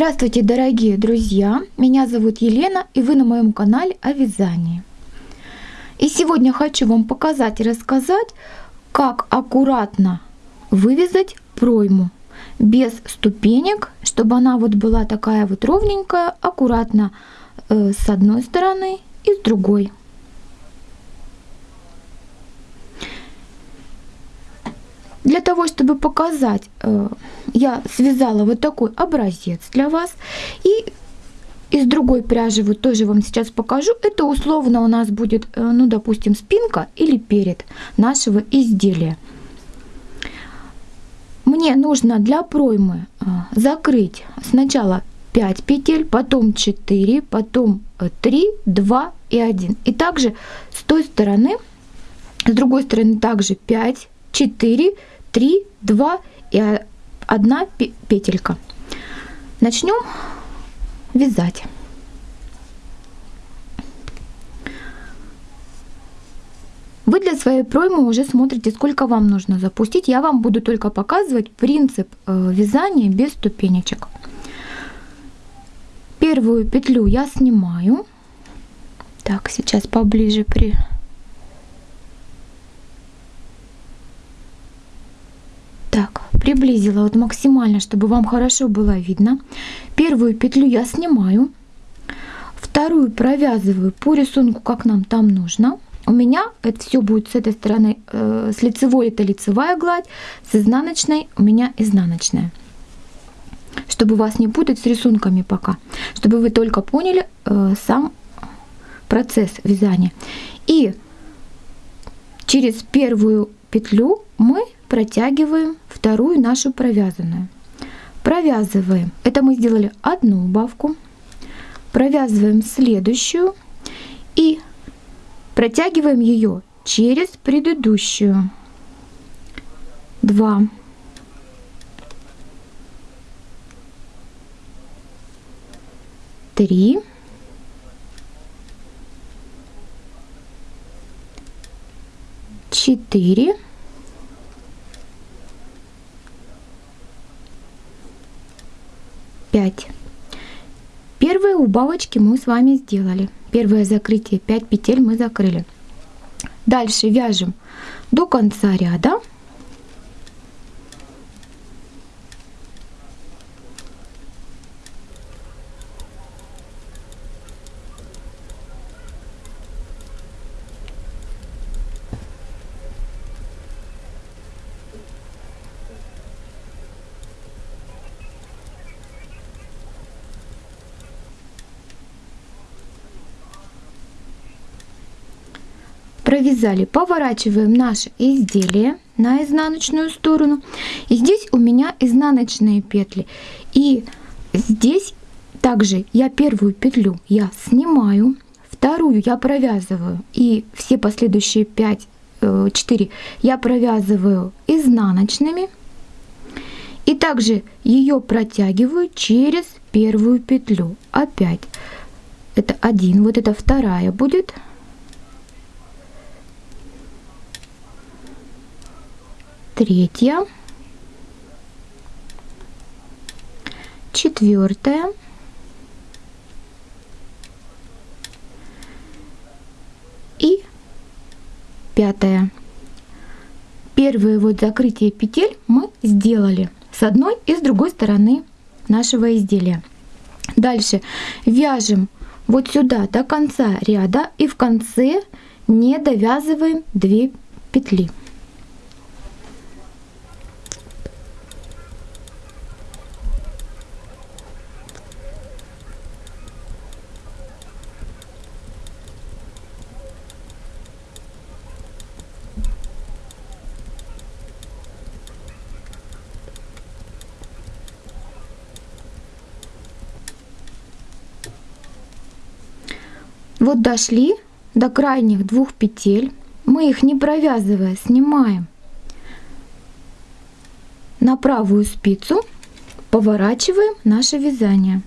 Здравствуйте, дорогие друзья! Меня зовут Елена, и вы на моем канале о вязании. И сегодня хочу вам показать и рассказать, как аккуратно вывязать пройму без ступенек, чтобы она вот была такая вот ровненькая, аккуратно э, с одной стороны и с другой. Для того, чтобы показать, э, я связала вот такой образец для вас. И из другой пряжи вот тоже вам сейчас покажу. Это условно у нас будет, э, ну, допустим, спинка или перед нашего изделия. Мне нужно для проймы э, закрыть сначала 5 петель, потом 4, потом 3, 2 и 1. И также с той стороны, с другой стороны также 5, 4, 3, 2 и 1 петелька. Начнем вязать. Вы для своей проймы уже смотрите, сколько вам нужно запустить. Я вам буду только показывать принцип э, вязания без ступенечек. Первую петлю я снимаю. Так, сейчас поближе при Так, приблизила вот максимально, чтобы вам хорошо было видно. Первую петлю я снимаю, вторую провязываю по рисунку, как нам там нужно. У меня это все будет с этой стороны, э, с лицевой это лицевая гладь, с изнаночной у меня изнаночная. Чтобы вас не путать с рисунками пока, чтобы вы только поняли э, сам процесс вязания. И через первую петлю мы протягиваем вторую нашу провязанную. Провязываем. Это мы сделали одну убавку. Провязываем следующую и протягиваем ее через предыдущую. 2 3 4 5. Первые убавочки мы с вами сделали. Первое закрытие 5 петель мы закрыли. Дальше вяжем до конца ряда провязали, поворачиваем наше изделие на изнаночную сторону. И здесь у меня изнаночные петли. И здесь также я первую петлю я снимаю, вторую я провязываю. И все последующие 5 4 э, я провязываю изнаночными. И также ее протягиваю через первую петлю. Опять. Это один вот это вторая будет третья, четвертая, и пятая. Первые вот закрытие петель мы сделали с одной и с другой стороны нашего изделия. Дальше вяжем вот сюда до конца ряда и в конце не довязываем 2 петли. Вот дошли до крайних двух петель. Мы их не провязывая снимаем на правую спицу, поворачиваем наше вязание.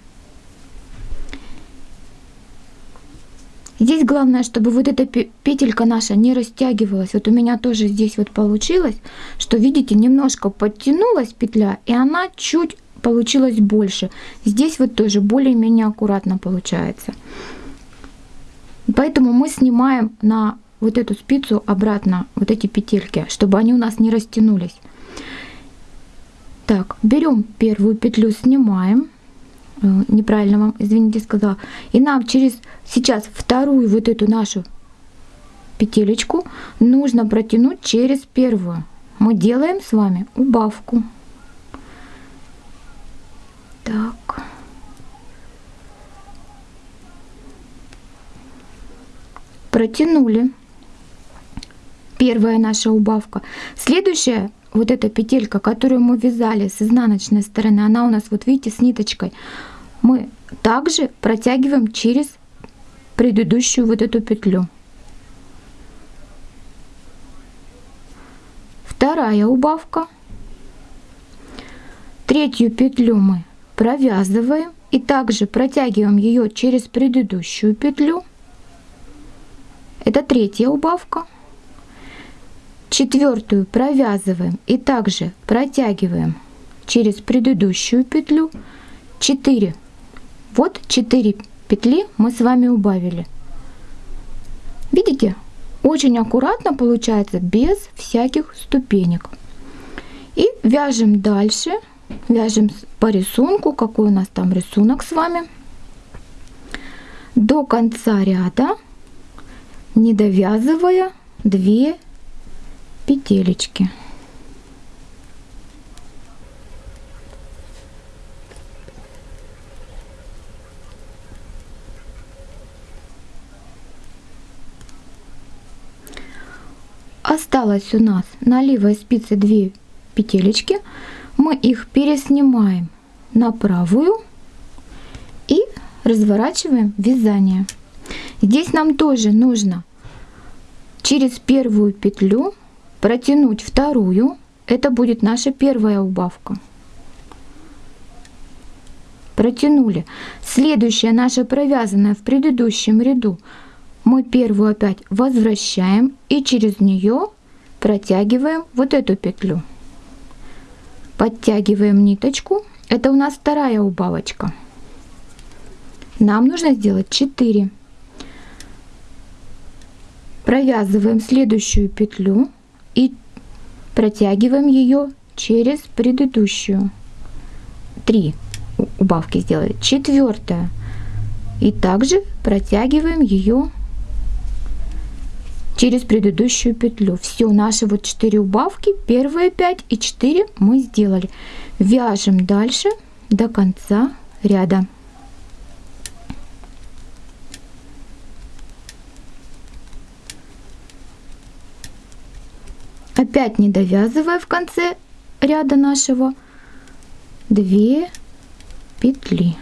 Здесь главное, чтобы вот эта петелька наша не растягивалась. Вот у меня тоже здесь вот получилось, что видите, немножко подтянулась петля, и она чуть получилось больше. Здесь вот тоже более-менее аккуратно получается. Поэтому мы снимаем на вот эту спицу обратно вот эти петельки, чтобы они у нас не растянулись. Так, берем первую петлю, снимаем. Э, неправильно вам, извините, сказала. И нам через сейчас вторую вот эту нашу петелечку нужно протянуть через первую. Мы делаем с вами убавку. Так. Протянули. Первая наша убавка. Следующая вот эта петелька, которую мы вязали с изнаночной стороны, она у нас, вот видите, с ниточкой. Мы также протягиваем через предыдущую вот эту петлю. Вторая убавка. Третью петлю мы провязываем и также протягиваем ее через предыдущую петлю. Это третья убавка. Четвертую провязываем и также протягиваем через предыдущую петлю 4. Вот 4 петли мы с вами убавили. Видите? Очень аккуратно получается, без всяких ступенек. И вяжем дальше. Вяжем по рисунку, какой у нас там рисунок с вами. До конца ряда, не довязывая 2 петелечки. Осталось у нас на левой спице 2 петелечки. Мы их переснимаем на правую и разворачиваем вязание. Здесь нам тоже нужно через первую петлю протянуть вторую. Это будет наша первая убавка. Протянули. Следующая наша провязанная в предыдущем ряду мы первую опять возвращаем и через нее протягиваем вот эту петлю. Подтягиваем ниточку. Это у нас вторая убавочка. Нам нужно сделать 4. Провязываем следующую петлю и протягиваем ее через предыдущую. 3 убавки сделали. Четвертая. И также протягиваем ее через предыдущую петлю. Все, наши вот 4 убавки, первые 5 и 4 мы сделали. Вяжем дальше до конца ряда. Опять не довязывая в конце ряда нашего 2 петли.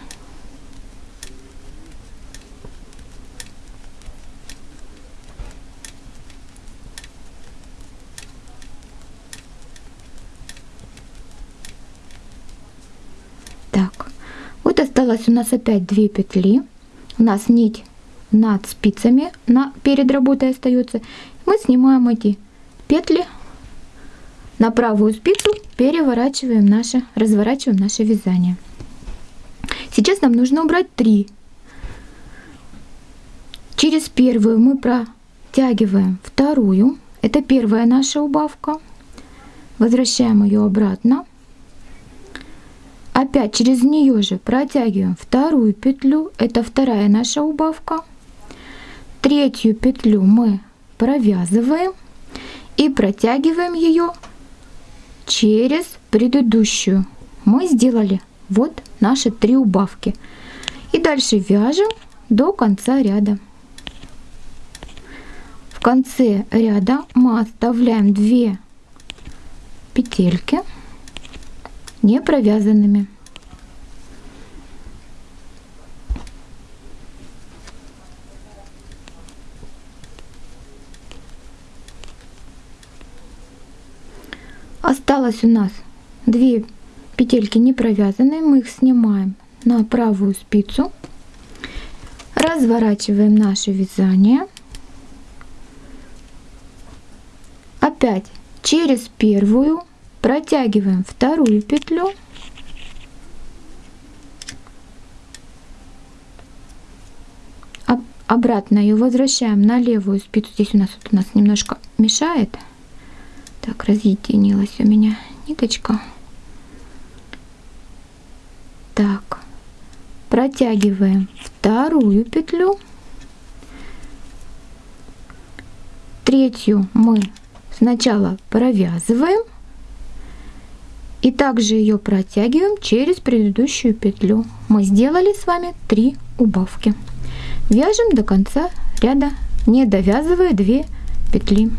осталось у нас опять 2 петли. У нас нить над спицами на, перед работой остается. Мы снимаем эти петли на правую спицу, переворачиваем наше, разворачиваем наше вязание. Сейчас нам нужно убрать 3. Через первую мы протягиваем вторую. Это первая наша убавка. Возвращаем ее обратно. Опять через нее же протягиваем вторую петлю, это вторая наша убавка. Третью петлю мы провязываем и протягиваем ее через предыдущую. Мы сделали вот наши три убавки. И дальше вяжем до конца ряда. В конце ряда мы оставляем 2 петельки не провязанными. Осталось у нас две петельки не провязанные, мы их снимаем на правую спицу, разворачиваем наше вязание, опять через первую протягиваем вторую петлю, обратно ее возвращаем на левую спицу, здесь у нас, вот у нас немножко мешает, так, разъединилась у меня ниточка. Так, протягиваем вторую петлю. Третью мы сначала провязываем и также ее протягиваем через предыдущую петлю. Мы сделали с вами 3 убавки. Вяжем до конца ряда, не довязывая 2 петли.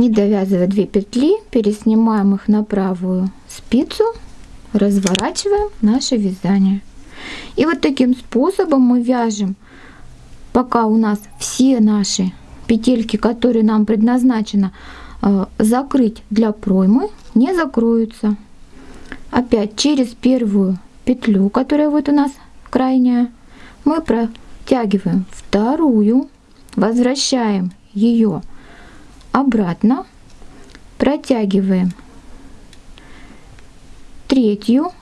Не довязывая 2 петли переснимаем их на правую спицу разворачиваем наше вязание. И вот таким способом мы вяжем. Пока у нас все наши петельки которые нам предназначено э, закрыть для проймы не закроются. Опять через первую петлю которая вот у нас крайняя мы протягиваем вторую возвращаем ее обратно, протягиваем третью.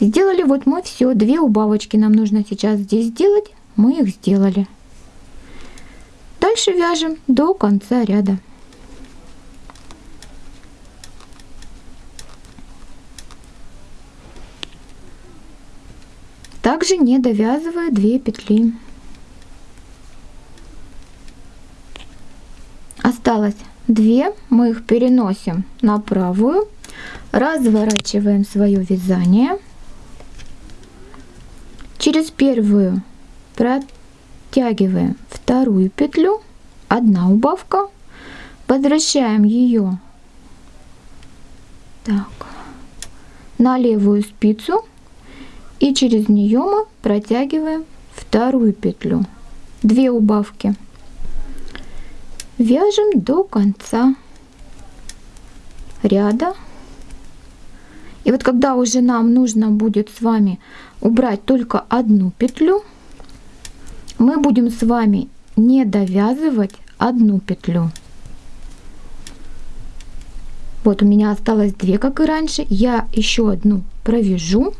Сделали вот мы все, две убавочки нам нужно сейчас здесь сделать, мы их сделали. Дальше вяжем до конца ряда. Также не довязывая 2 петли. Осталось 2 мы их переносим на правую разворачиваем свое вязание. Через первую протягиваем вторую петлю одна убавка возвращаем ее так, на левую спицу и через нее мы протягиваем вторую петлю. 2 убавки вяжем до конца ряда. И вот когда уже нам нужно будет с вами убрать только одну петлю мы будем с вами не довязывать одну петлю. Вот у меня осталось две как и раньше. Я еще одну провяжу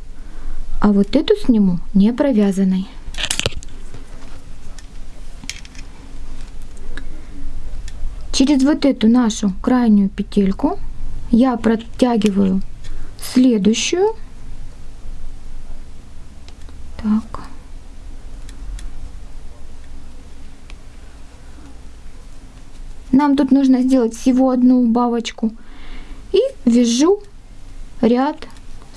а вот эту сниму не провязанной через вот эту нашу крайнюю петельку я протягиваю следующую. Так. Нам тут нужно сделать всего одну убавочку. И вяжу ряд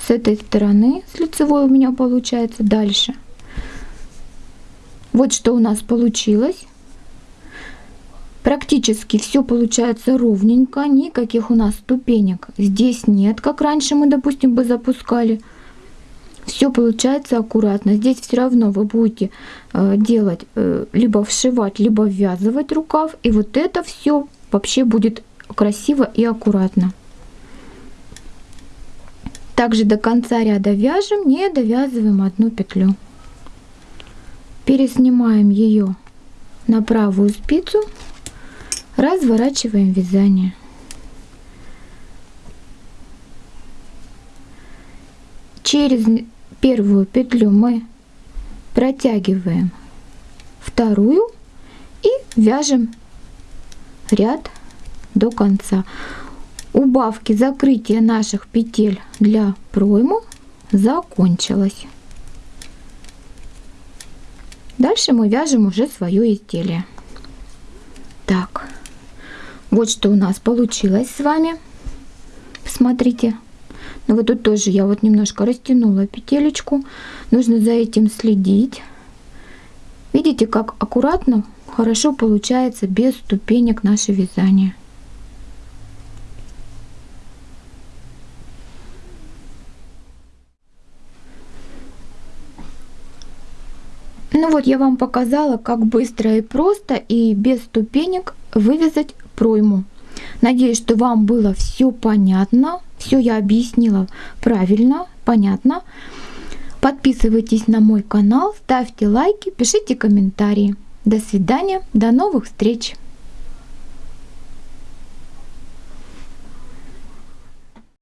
с этой стороны с лицевой у меня получается дальше. Вот что у нас получилось Практически все получается ровненько, никаких у нас ступенек здесь нет, как раньше мы, допустим, бы запускали. Все получается аккуратно. Здесь все равно вы будете э, делать, э, либо вшивать, либо ввязывать рукав. И вот это все вообще будет красиво и аккуратно. Также до конца ряда вяжем, не довязываем одну петлю. Переснимаем ее на правую спицу разворачиваем вязание. Через первую петлю мы протягиваем вторую и вяжем ряд до конца. Убавки закрытия наших петель для проймы закончилось. Дальше мы вяжем уже свое изделие. Вот что у нас получилось с вами. Смотрите. Ну вот тут тоже я вот немножко растянула петелечку. Нужно за этим следить. Видите, как аккуратно, хорошо получается без ступенек наше вязание. Ну вот я вам показала, как быстро и просто и без ступенек вывязать пройму. Надеюсь, что вам было все понятно, все я объяснила правильно, понятно. Подписывайтесь на мой канал, ставьте лайки, пишите комментарии. До свидания, до новых встреч!